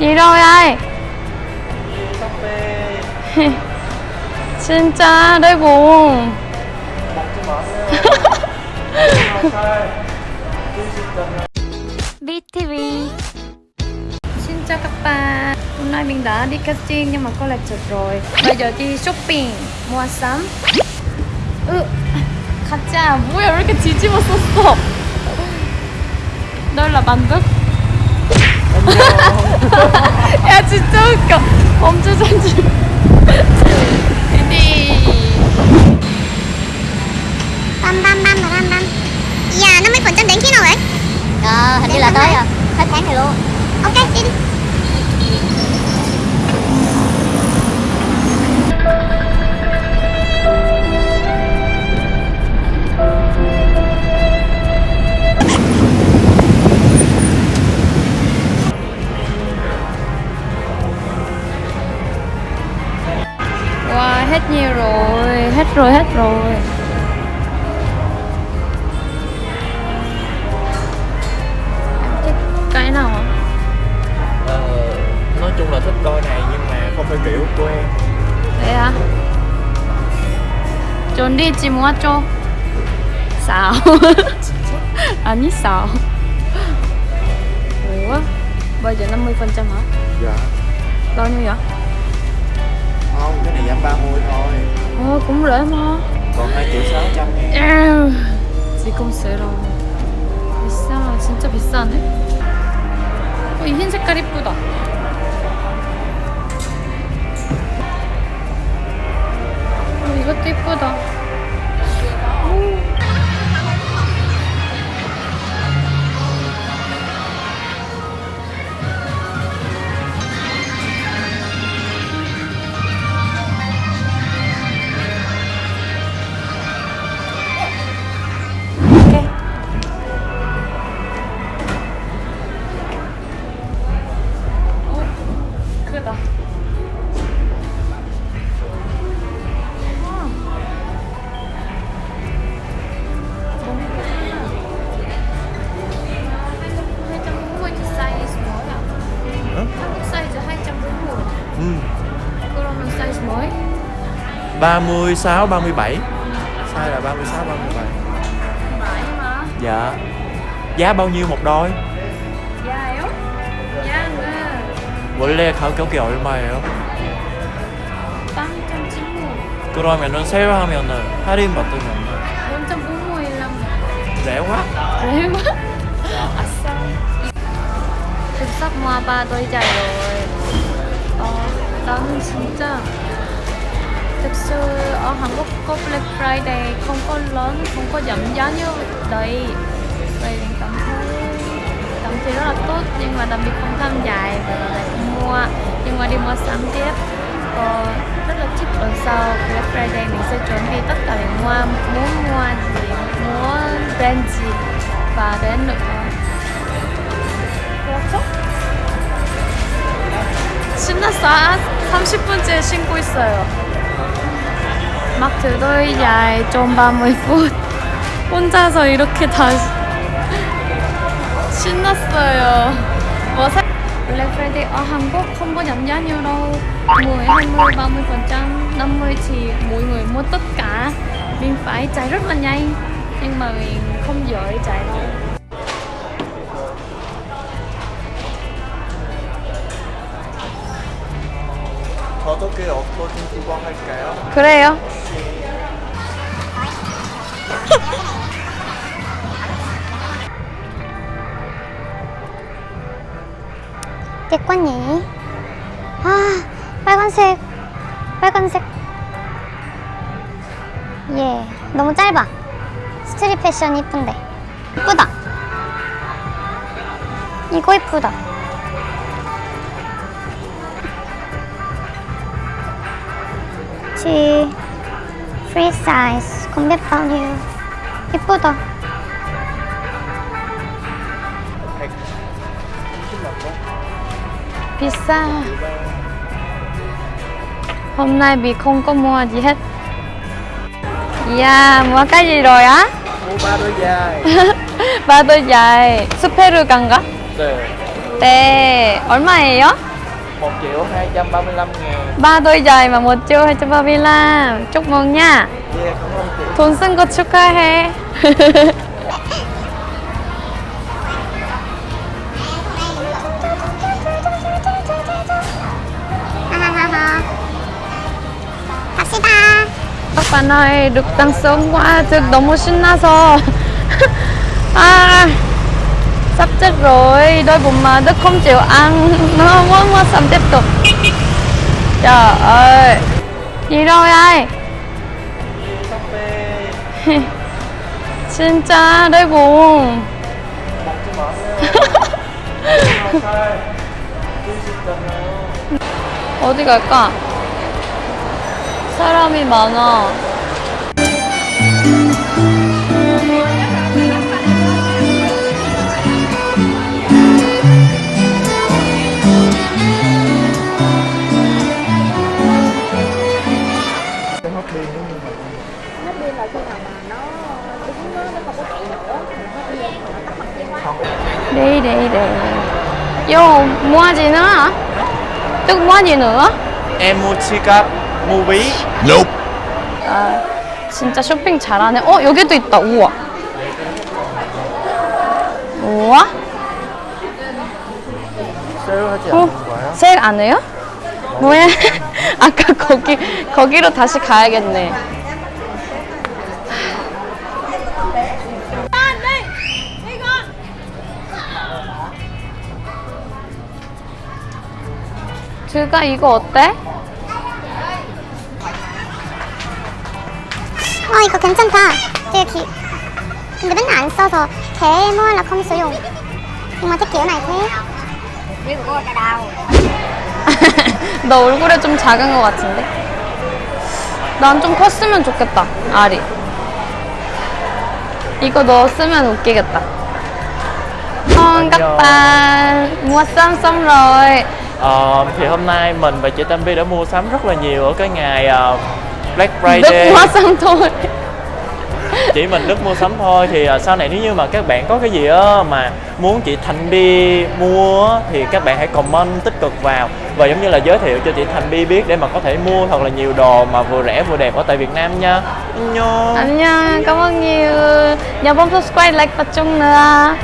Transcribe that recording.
Gì rồi ai? Sắp bê 진짜 내 공. 먹지 마세요 BTV Xin chào các bạn Hôm nay mình đã đi casting nhưng mà có lệch chật rồi Bây giờ đi shopping Mua sắm 으 가짜 뭐야 왜 이렇게 뒤집었었어 널라 만두? 진짜 웃겨 범주 전주 đi băm băm băm và băm băm Dạ 50% đến khi nào vậy? Ờ, hình như là tới rồi Hết tháng này luôn Ok đi đi rồi, hết rồi, cái nào? Ờ, nói chung là thích coi này nhưng mà không phải kiểu của em Thế đi chỉ mua cho sao? 아니 sao? Ủa? Bây giờ 50% hả? Dạ Bao nhiêu vậy? Không, cái này giảm 30 thôi Ồ, cũng rẻ mà. Còn 2 triệu 600 em 에휴, 지금 세라. 비싸, 진짜 비싸네. 어, 이흰 색깔 이쁘다. 어, 이것도 이쁘다. 36, 37 Sai là 36, 37 많이 마. Dạ Giá bao nhiêu một đôi? 야요? 야는 원래 가격이 얼마예요? 빵점 찐무. 그러면은 세일하면은 할인 받으면 원점 무모일랑 rẻ quá Rẻ quá A싸 Thực sắp mua ba đôi giày rồi Ờ, 나는 진짜 Thực sự ở Hàn Quốc có Black Friday không có lớn, không có giảm giá như đây Vậy mình cảm thấy cảm thấy rất là tốt nhưng mà đặc biệt không tham giải và lại không mua nhưng mà đi mua sắm tiếp Ờ, rất là thích lần sau Black Friday mình sẽ chuẩn bị tất cả để mua muốn mua gì muốn brand gì và đến nữa 그렇죠? 신났어 30분째 신고 있어요 막 들더이야에 좀 밤을 풋 혼자서 이렇게 다 신났어요 뭐 사... Black Friday ở Hàn Quốc không có giảm giá nhiều đâu 10, 20, 30 phần trăm 50 thì mỗi người mua tất cả mình phải chạy rất là nhanh nhưng mà mình không giỏi chạy đâu 어떻게 어떠신 구경할까요? 그래요. Đẹp quá nhỉ À 빨간색 빨간색. 예 너무 짧아. 스트릿 패션 이쁜데. 이쁘다. 이거 이쁘다 치 프리 사이즈 110만 원? 비싸 hôm nay bị không có mua gì hết Yeah, mua cái gì rồi á? Mua ba đôi giày ba đôi giày 스페르 간가? 네 네, 얼마예요? 1 triệu 235 ngàn ba đôi giày mà một triệu 235 chúc mừng nha Yeah, cảm ơn chị 돈 쓴 거 축하해 하하하하. 갑시다. các bạn ơi được tăng sớm quá thực 너무 신나서 à sắp chết rồi đôi bụng mà Đức không chịu ăn nó muốn mua sắm tiếp tục trời ơi gì rồi ai 진짜 đôi bụng 어디 갈까? 사람이 많아. Nữa hả? Tức mua gì nữa? Em mua chiếc mua ví 아, 진짜 쇼핑 잘하네. 어, 여기도 있다. 우와. 우와? 세일하지 어? 세일 안 해요? 뭐야? 아까 거기, 거기로 다시 가야겠네. 들가 이거 어때? 어, 이거 괜찮다. 되게 기... 근데 맨날 안 써서 thế mua là không sử dụng. Nhưng mà thích kiểu này thế. 너 얼굴에 좀 작은 것 같은데? 난 좀 컸으면 좋겠다, 알이. 이거 너 쓰면 웃기겠다. Mua sắm xong rồi Ờ, thì hôm nay mình và chị Tâm Vi đã mua sắm rất là nhiều ở cái ngày ờ, Black Đức Friday mua xong thôi chỉ mình Đức mua sắm thôi thì ờ, sau này nếu như mà các bạn có cái gì á mà muốn chị Thành Bi mua thì các bạn hãy comment tích cực vào và giống như là giới thiệu cho chị Thành Bi biết để mà có thể mua thật là nhiều đồ mà vừa rẻ vừa đẹp ở tại Việt Nam nha Nhô. 안녕, cảm ơn nhiều. Nhớ bấm subscribe, like và chung nữa.